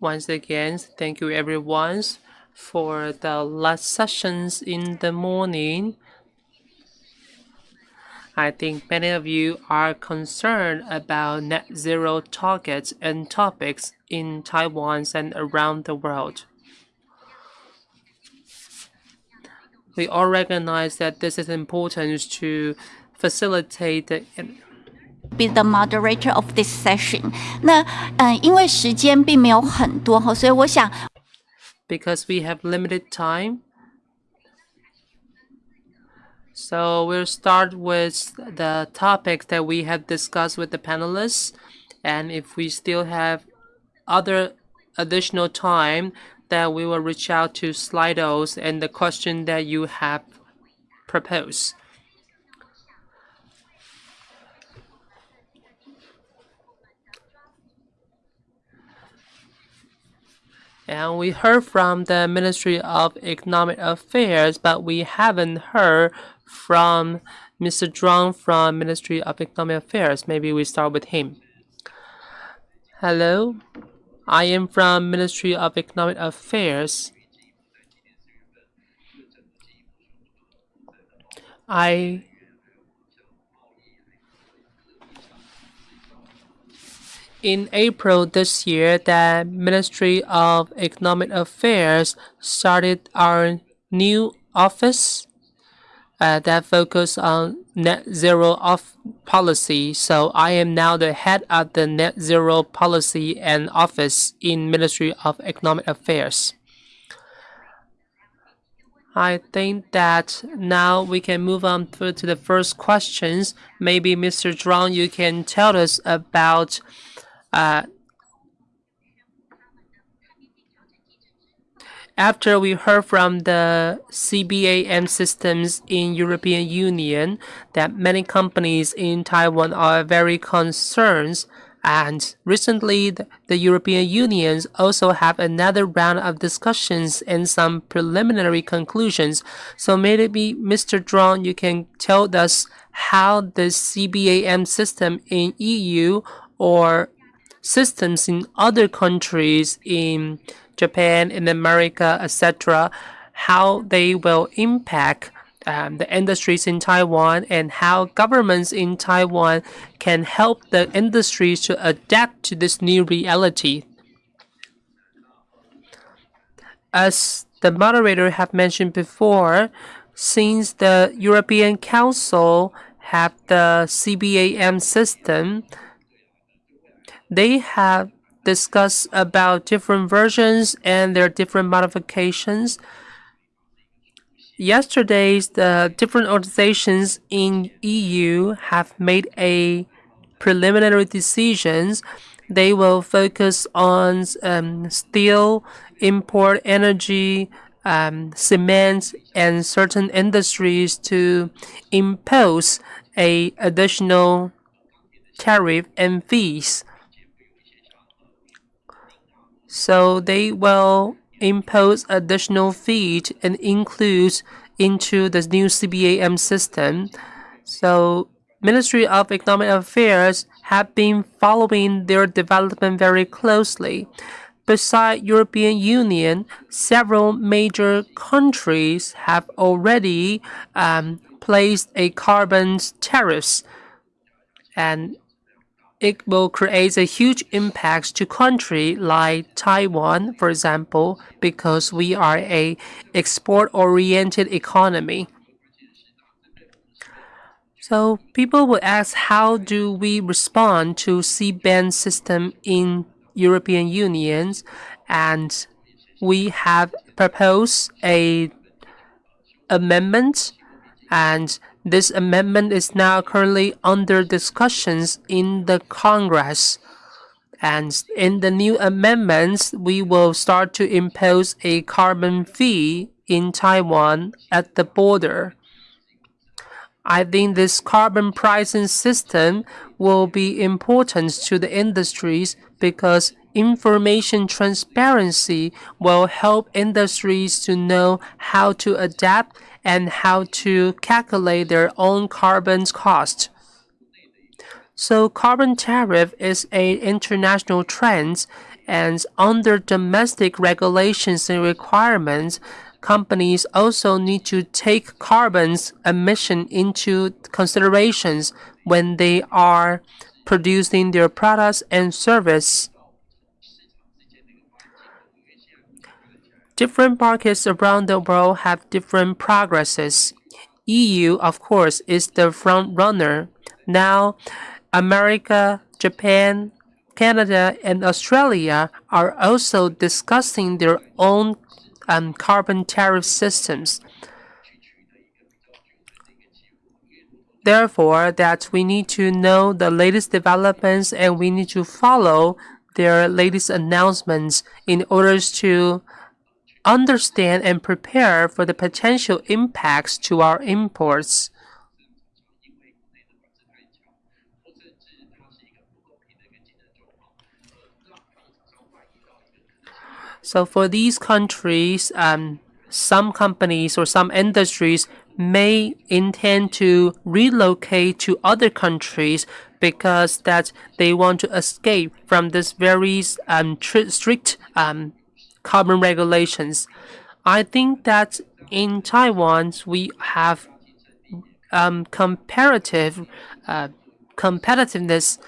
Once again, thank you everyone for the last sessions in the morning. I think many of you are concerned about net zero targets and topics in Taiwan and around the world. We all recognize that this is important to facilitate the be the moderator of this session. 那嗯，因为时间并没有很多哈，所以我想 because we have limited time. So we'll start with the topics that we have discussed with the panelists. And if we still have other additional time, then we will reach out to Slidos and the question that you have proposed. And we heard from the Ministry of Economic Affairs, but we haven't heard from Mr. Zhuang from Ministry of Economic Affairs. Maybe we start with him. Hello, I am from Ministry of Economic Affairs. I in April this year, the Ministry of Economic Affairs started our new office uh, that focus on net zero off policy. So I am now the head of the net zero policy and office in Ministry of Economic Affairs. I think that now we can move on to the first questions. Maybe Mr. Zhuang, you can tell us about uh, after we heard from the CBAM systems in European Union that many companies in Taiwan are very concerned and recently the, European Union also have another round of discussions and some preliminary conclusions. So maybe Mr. Zhuang, you can tell us how the CBAM system in EU or systems in other countries in Japan, in America, etc., how they will impact um, the industries in Taiwan and how governments in Taiwan can help the industries to adapt to this new reality. As the moderator have mentioned before, since the European Council have the CBAM system, they have discussed about different versions and their different modifications. Yesterday, the different organizations in EU have made a preliminary decisions. They will focus on um, steel, import energy, um, cement, and certain industries to impose a additional tariff and fees so they will impose additional fees and include into the new CBAM system. So Ministry of Economic Affairs have been following their development very closely. Besides European Union, several major countries have already um, placed a carbon tariffs and it will create a huge impact to country like Taiwan, for example, because we are a export-oriented economy. So people will ask, how do we respond to CBAM system in European unions? And we have proposed a amendment and this amendment is now currently under discussions in the Congress. And in the new amendments, we will start to impose a carbon fee in Taiwan at the border. I think this carbon pricing system will be important to the industries because information transparency will help industries to know how to adapt and how to calculate their own carbon cost. So carbon tariff is an international trend And under domestic regulations and requirements, companies also need to take carbon's emission into considerations when they are producing their products and service. Different markets around the world have different progresses. EU, of course, is the front runner. Now, America, Japan, Canada, and Australia are also discussing their own um, carbon tariff systems. Therefore, that we need to know the latest developments and we need to follow their latest announcements in order to understand and prepare for the potential impacts to our imports. So for these countries, um, some companies or some industries may intend to relocate to other countries because that they want to escape from this very um, strict um, carbon regulations. I think that in Taiwan we have um, comparative uh, competitiveness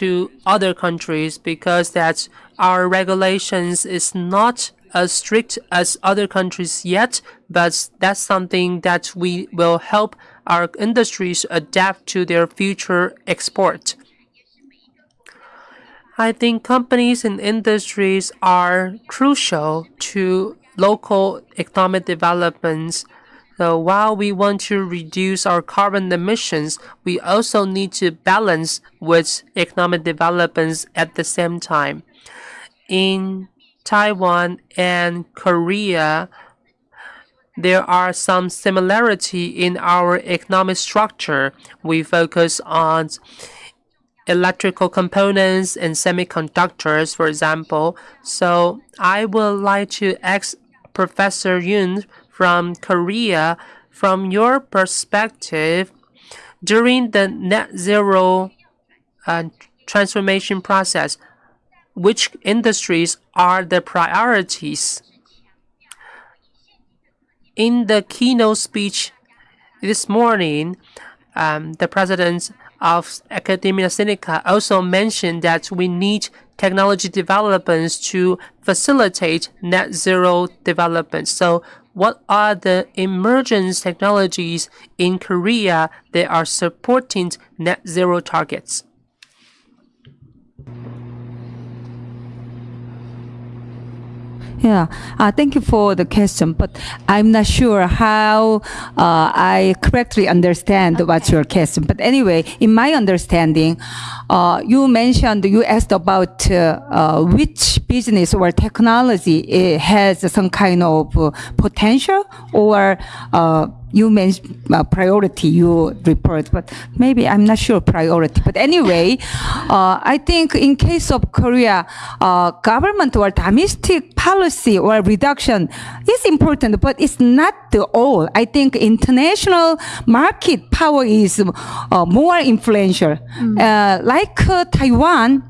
to other countries because that our regulations is not as strict as other countries yet, but that's something that we will help our industries adapt to their future export. I think companies and industries are crucial to local economic developments. So while we want to reduce our carbon emissions, we also need to balance with economic developments at the same time. In Taiwan and Korea, there are some similarity in our economic structure. We focus on electrical components and semiconductors, for example. So I would like to ask Professor Yun from Korea, from your perspective, during the net zero uh, transformation process, which industries are the priorities? In the keynote speech this morning, um, the president of Academia Sinica also mentioned that we need technology developments to facilitate net zero development. So what are the emergence technologies in Korea that are supporting net zero targets? Yeah, uh, thank you for the question, but I'm not sure how uh, I correctly understand okay. what's your question. But anyway, in my understanding, uh, you mentioned, you asked about uh, uh, which business or technology has some kind of uh, potential or you mentioned uh, priority you report, but maybe I'm not sure priority. But anyway, uh, I think in case of Korea, uh, government or domestic policy or reduction is important, but it's not the all. I think international market power is uh, more influential. Mm. like uh, Taiwan,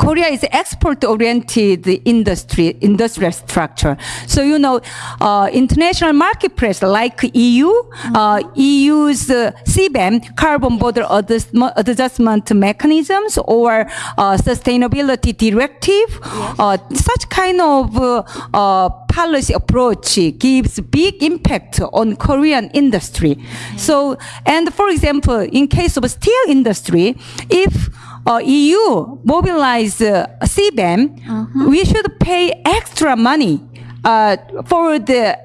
Korea is export-oriented industry, industrial structure. So, you know, uh, international marketplace like EU, uh, EU's uh, CBAM, carbon border adjustment mechanisms or uh, sustainability directive, yes. Uh, such kind of uh, policy approach gives big impact on Korean industry. So, and for example, in case of steel industry, if uh, EU mobilize uh, CBAM, uh-huh. we should pay extra money uh, for the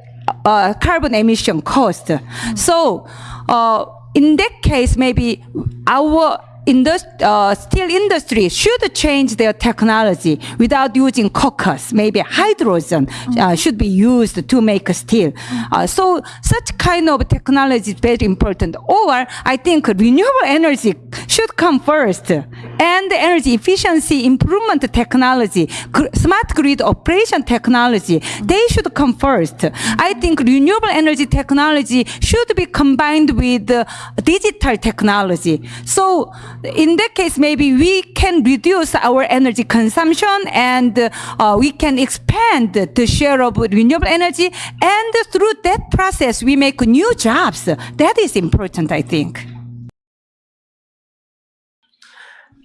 uh, carbon emission cost. Mm. So uh, in that case, maybe our indust uh, steel industry should change their technology without using caucus. Maybe hydrogen uh, should be used to make steel. Uh, so such kind of technology is very important. Or I think renewable energy should come first. And energy efficiency improvement technology, smart grid operation technology, they should come first. I think renewable energy technology should be combined with uh, digital technology. So in that case, maybe we can reduce our energy consumption and uh, we can expand the share of renewable energy. And through that process, we make new jobs. That is important, I think.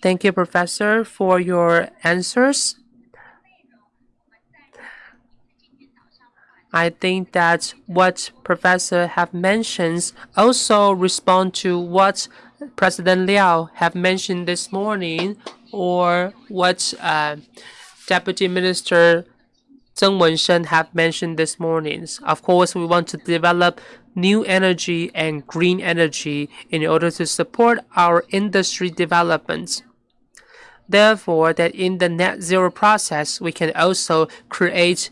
Thank you, Professor, for your answers. I think that what Professor have mentioned also respond to what President Liao have mentioned this morning or what uh, Deputy Minister Zheng Wenshen have mentioned this morning. Of course, we want to develop new energy and green energy in order to support our industry development. Therefore, that in the net zero process, we can also create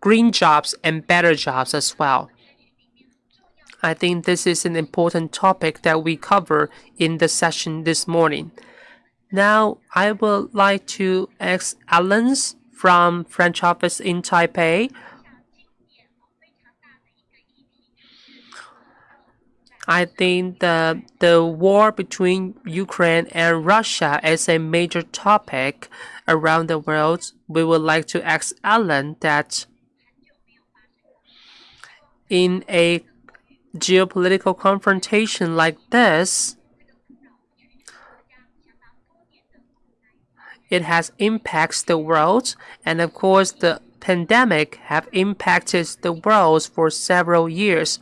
green jobs and better jobs as well. I think this is an important topic that we cover in the session this morning. Now, I would like to ask Alan from French office in Taipei. I think the the war between Ukraine and Russia is a major topic around the world. We would like to ask Alan that in a geopolitical confrontation like this, it has impacts the world and of course the pandemic have impacted the world for several years.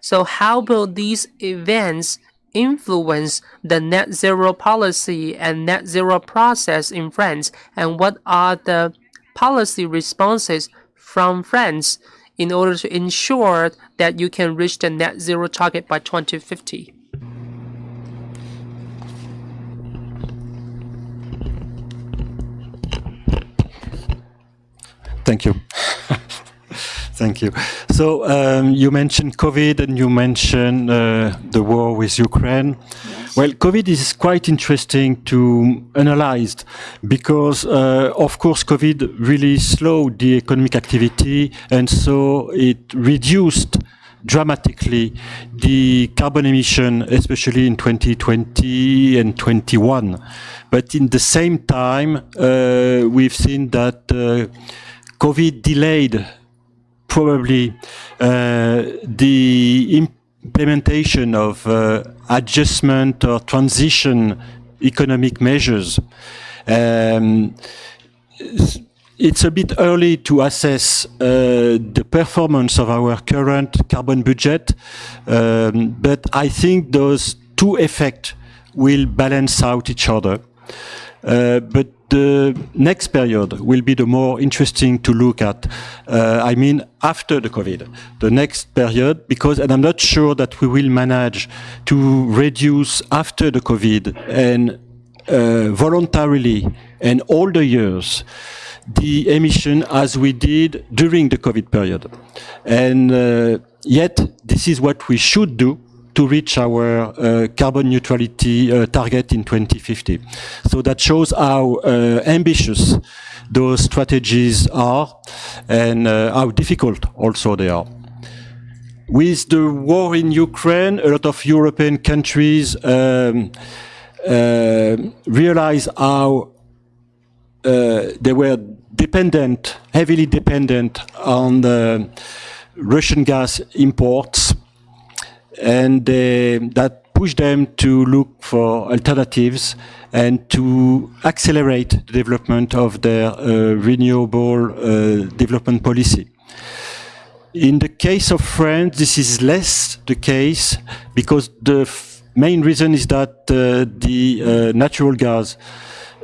So how will these events influence the net zero policy and net zero process in France and what are the policy responses from France in order to ensure that you can reach the net zero target by 2050? Thank you. Thank you. So um, you mentioned COVID and you mentioned uh, the war with Ukraine. Well, COVID is quite interesting to analyze because, uh, of course, COVID really slowed the economic activity and so it reduced dramatically the carbon emission, especially in 2020 and 21. But in the same time, uh, we've seen that uh, COVID delayed probably uh, the implementation of uh, adjustment or transition economic measures. Um, it's a bit early to assess uh, the performance of our current carbon budget, um, but I think those two effects will balance out each other. Uh, but the next period will be the more interesting to look at. Uh, I mean, after the COVID, the next period, because, and I'm not sure that we will manage to reduce after the COVID and uh, voluntarily and all the years the emission as we did during the COVID period. And uh, yet, this is what we should do to reach our uh, carbon neutrality uh, target in 2050. So that shows how uh, ambitious those strategies are and uh, how difficult also they are. With the war in Ukraine, a lot of European countries um, uh, realize how uh, they were dependent, heavily dependent on the Russian gas imports and that pushed them to look for alternatives and to accelerate the development of their uh, renewable uh, development policy. In the case of France, this is less the case because the main reason is that uh, the uh, natural gas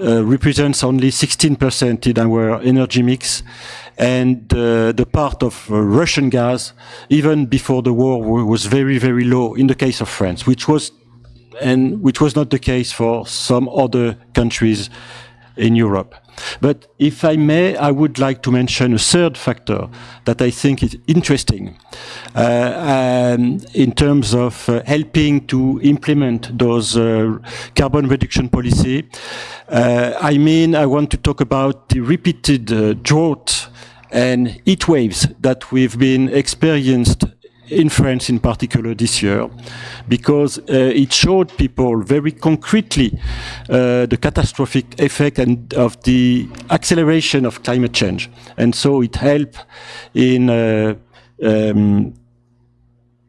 uh, represents only 16% in our energy mix and uh, the part of uh, Russian gas, even before the war, was very, very low in the case of France, which was and which was not the case for some other countries in Europe. But if I may, I would like to mention a third factor that I think is interesting uh, um, in terms of uh, helping to implement those uh, carbon reduction policy. Uh, I mean, I want to talk about the repeated uh, drought and heat waves that we've been experienced in France in particular this year, because uh, it showed people very concretely uh, the catastrophic effect and of the acceleration of climate change. And so it helped in uh, um,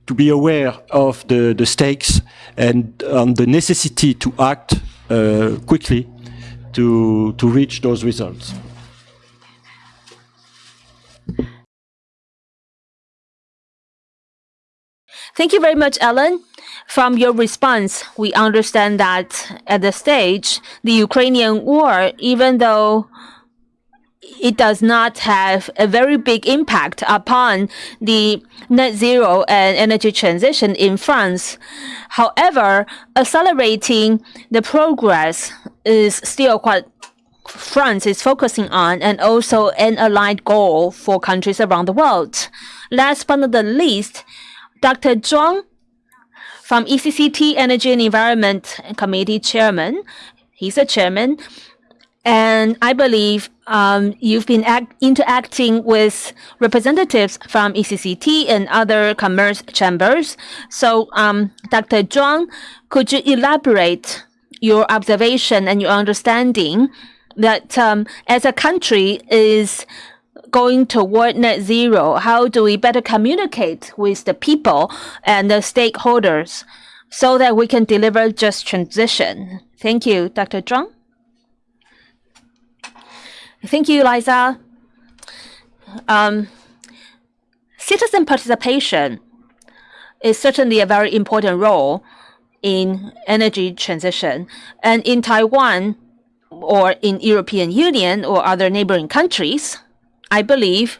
to be aware of the, the stakes and on the necessity to act uh, quickly to, to reach those results. Thank you very much, Ellen. From your response, we understand that at the stage, the Ukrainian war, even though it does not have a very big impact upon the net zero and energy transition in France. However, accelerating the progress is still what France is focusing on and also an aligned goal for countries around the world. Last but not the least, Dr. Zhuang from ECCT Energy and Environment Committee Chairman. He's a chairman. And I believe um, you've been interacting with representatives from ECCT and other commerce chambers. So, um, Dr. Zhuang, could you elaborate your observation and your understanding that um, as a country is going toward net zero, how do we better communicate with the people and the stakeholders so that we can deliver just transition? Thank you, Dr. Zhuang. Thank you, Liza. Um, citizen participation is certainly a very important role in energy transition. And in Taiwan or in European Union or other neighboring countries, I believe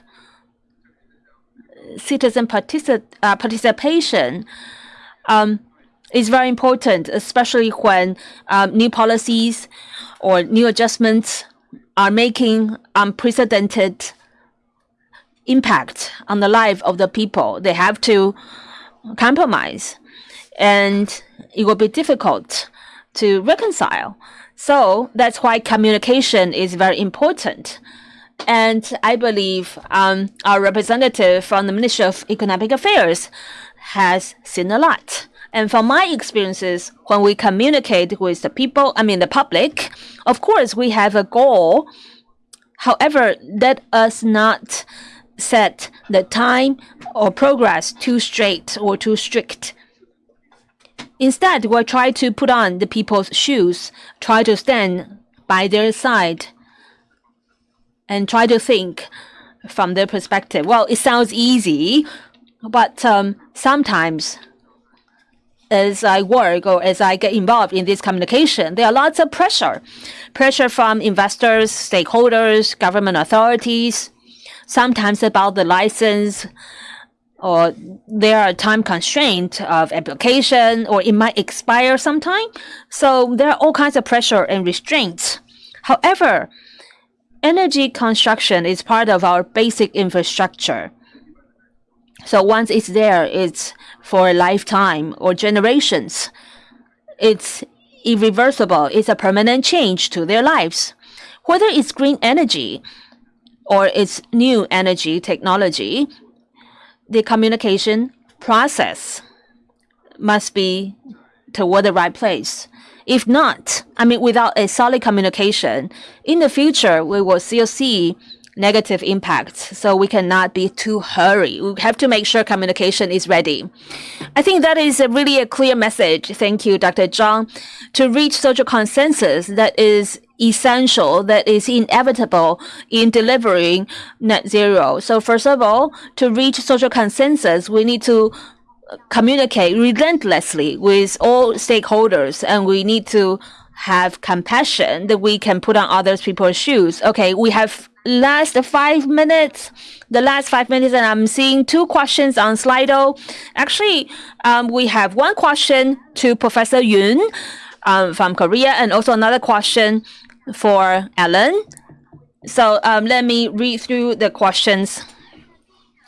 citizen partici uh, participation um, is very important, especially when um, new policies or new adjustments are making unprecedented impact on the life of the people. They have to compromise, and it will be difficult to reconcile. So that's why communication is very important. And I believe um, our representative from the Ministry of Economic Affairs has seen a lot. And from my experiences, when we communicate with the people, I mean the public, of course we have a goal. However, let us not set the time or progress too straight or too strict. Instead, we'll try to put on the people's shoes, try to stand by their side and try to think from their perspective. Well, it sounds easy, but um, sometimes as I work or as I get involved in this communication, there are lots of pressure. Pressure from investors, stakeholders, government authorities, sometimes about the license, or there are time constraint of application, or it might expire sometime. So there are all kinds of pressure and restraints. However, energy construction is part of our basic infrastructure. So once it's there, it's for a lifetime or generations. It's irreversible. It's a permanent change to their lives. Whether it's green energy or it's new energy technology, the communication process must be toward the right place. If not, I mean, without a solid communication, in the future, we will still see negative impacts. So we cannot be too hurry. We have to make sure communication is ready. I think that is a really a clear message. Thank you, Dr. Zhang, to reach social consensus that is essential, that is inevitable in delivering net zero. So first of all, to reach social consensus, we need to communicate relentlessly with all stakeholders and we need to have compassion that we can put on other people's shoes. Okay, we have last five minutes, the last five minutes, and I'm seeing two questions on Slido. Actually, um, we have one question to Professor Yun um, from Korea and also another question for Ellen. So um, let me read through the questions.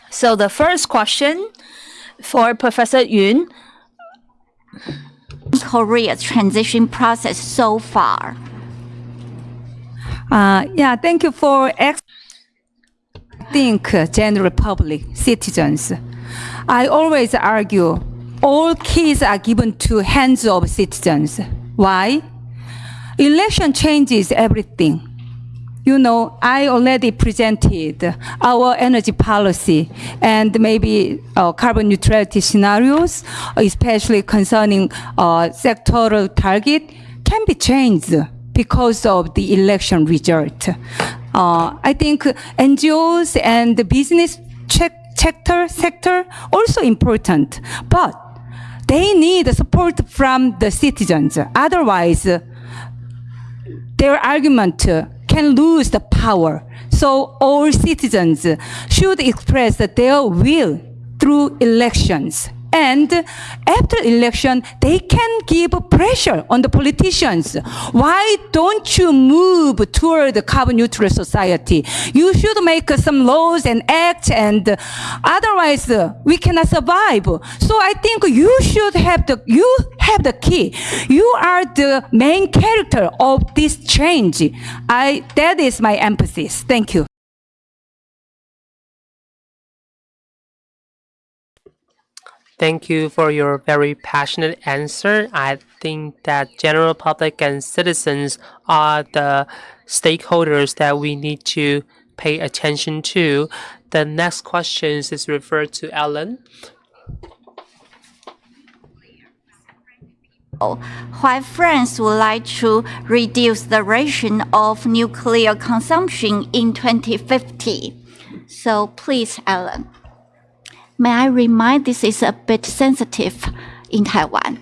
So the first question for Professor Yun. Korea's transition process so far. Uh, yeah, thank you for ex- think uh, general public citizens. I always argue all keys are given to hands of citizens. Why? Election changes everything. You know, I already presented our energy policy and maybe uh, carbon neutrality scenarios, especially concerning uh, sectoral target, can be changed because of the election result. Uh, I think NGOs and the business sector sector also important, but they need support from the citizens. Otherwise, their argument can lose the power. So all citizens should express their will through elections. And after election, they can give pressure on the politicians. Why don't you move toward the carbon neutral society? You should make some laws and acts and otherwise uh, we cannot survive. So I think you should have the, you have the key. You are the main character of this change. I, that is my emphasis. Thank you. Thank you for your very passionate answer. I think that general public and citizens are the stakeholders that we need to pay attention to. The next question is referred to Ellen. Why France would like to reduce the ration of nuclear consumption in 2050. So please, Ellen. May I remind this is a bit sensitive in Taiwan.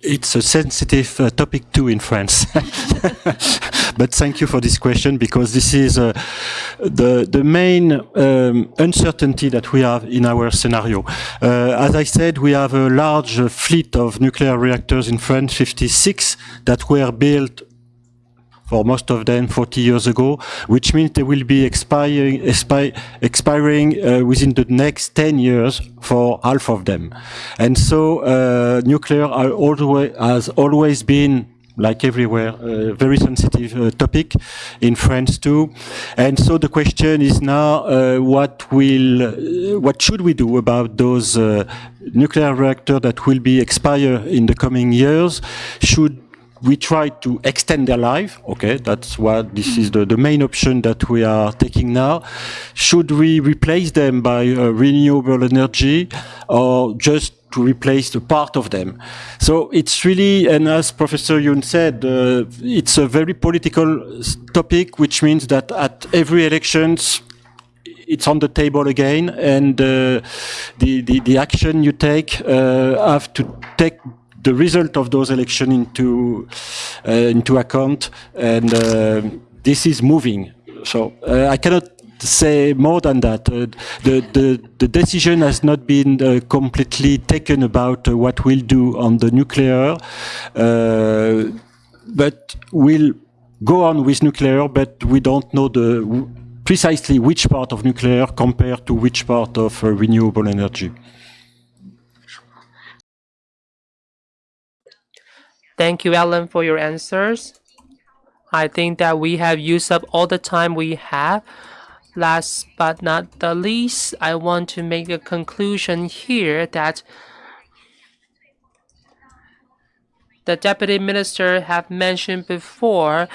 It's a sensitive uh, topic too in France. but thank you for this question because this is uh, the, the main um, uncertainty that we have in our scenario. Uh, as I said, we have a large fleet of nuclear reactors in France, 56, that were built for most of them 40 years ago, which means they will be expiring, expi expiring uh, within the next 10 years for half of them. And so uh, nuclear always, has always been like everywhere, a very sensitive uh, topic in France too. And so the question is now, uh, what will, uh, what should we do about those uh, nuclear reactors that will be expire in the coming years? Should we try to extend their life. Okay, that's what this is the, the main option that we are taking now. Should we replace them by uh, renewable energy or just to replace the part of them? So it's really, and as Professor Yun said, uh, it's a very political topic, which means that at every elections, it's on the table again, and uh, the, the, the action you take uh, have to take the result of those elections into uh, into account, and uh, this is moving. So uh, I cannot say more than that. Uh, the, the, the decision has not been uh, completely taken about uh, what we'll do on the nuclear, but we'll go on with nuclear, but we don't know the precisely which part of nuclear compared to which part of renewable energy. Thank you, Ellen, for your answers. I think that we have used up all the time we have. Last but not the least, I want to make a conclusion here that the Deputy Minister have mentioned before,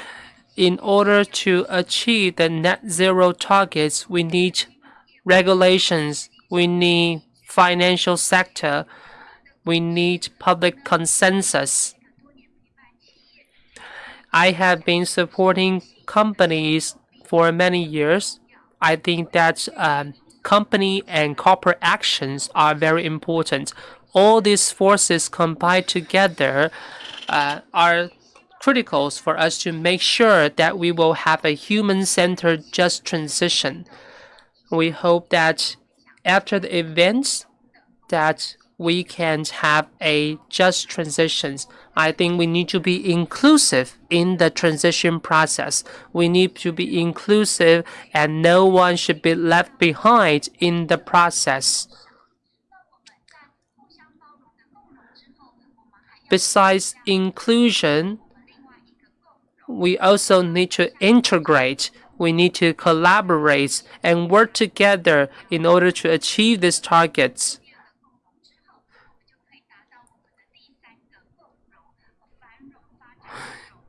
in order to achieve the net zero targets, we need regulations, we need financial sector, we need public consensus. I have been supporting companies for many years. I think that um, company and corporate actions are very important. All these forces combined together uh, are critical for us to make sure that we will have a human-centered just transition. We hope that after the events that we can't have a just transitions. I think we need to be inclusive in the transition process. We need to be inclusive and no one should be left behind in the process. Besides inclusion, we also need to integrate we need to collaborate and work together in order to achieve these targets.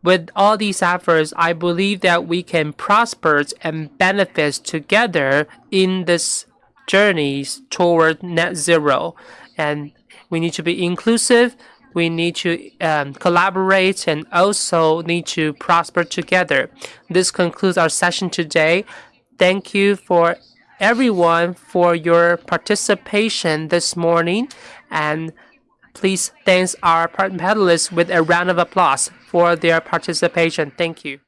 With all these efforts, I believe that we can prosper and benefit together in this journey toward net zero. And we need to be inclusive, we need to um, collaborate and also need to prosper together. This concludes our session today. Thank you for everyone for your participation this morning and please thank our panelists with a round of applause for their participation. Thank you.